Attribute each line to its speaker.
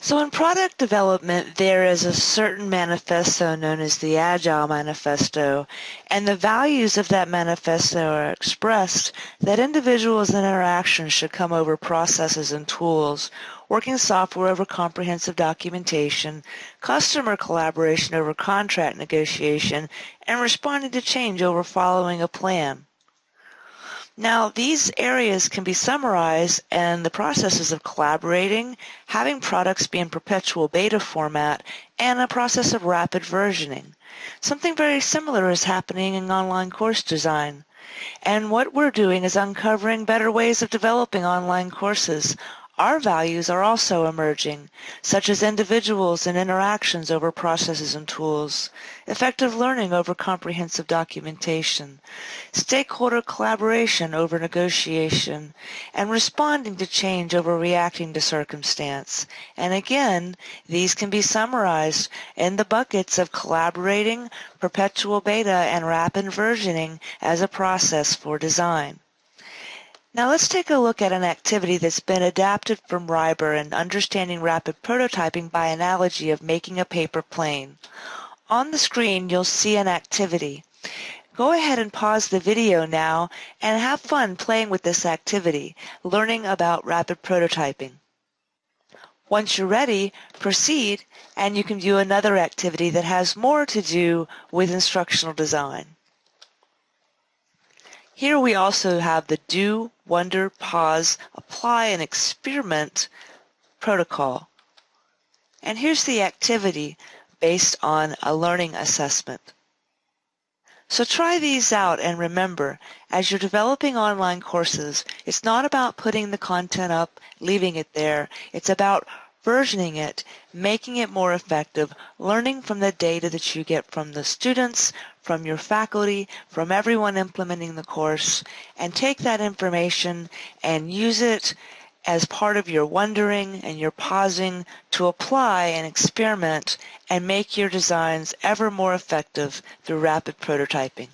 Speaker 1: So in product development, there is a certain manifesto known as the Agile Manifesto, and the values of that manifesto are expressed that individuals and interactions should come over processes and tools, working software over comprehensive documentation, customer collaboration over contract negotiation, and responding to change over following a plan. Now, these areas can be summarized in the processes of collaborating, having products be in perpetual beta format, and a process of rapid versioning. Something very similar is happening in online course design. And what we're doing is uncovering better ways of developing online courses, our values are also emerging, such as individuals and interactions over processes and tools, effective learning over comprehensive documentation, stakeholder collaboration over negotiation, and responding to change over reacting to circumstance. And again, these can be summarized in the buckets of collaborating, perpetual beta, and rapid versioning as a process for design. Now let's take a look at an activity that's been adapted from RIBER and understanding rapid prototyping by analogy of making a paper plane. On the screen you'll see an activity. Go ahead and pause the video now and have fun playing with this activity, learning about rapid prototyping. Once you're ready, proceed and you can view another activity that has more to do with instructional design. Here we also have the do, wonder, pause, apply, and experiment protocol. And here's the activity based on a learning assessment. So try these out and remember, as you're developing online courses, it's not about putting the content up, leaving it there. It's about versioning it, making it more effective, learning from the data that you get from the students, from your faculty, from everyone implementing the course, and take that information and use it as part of your wondering and your pausing to apply and experiment and make your designs ever more effective through rapid prototyping.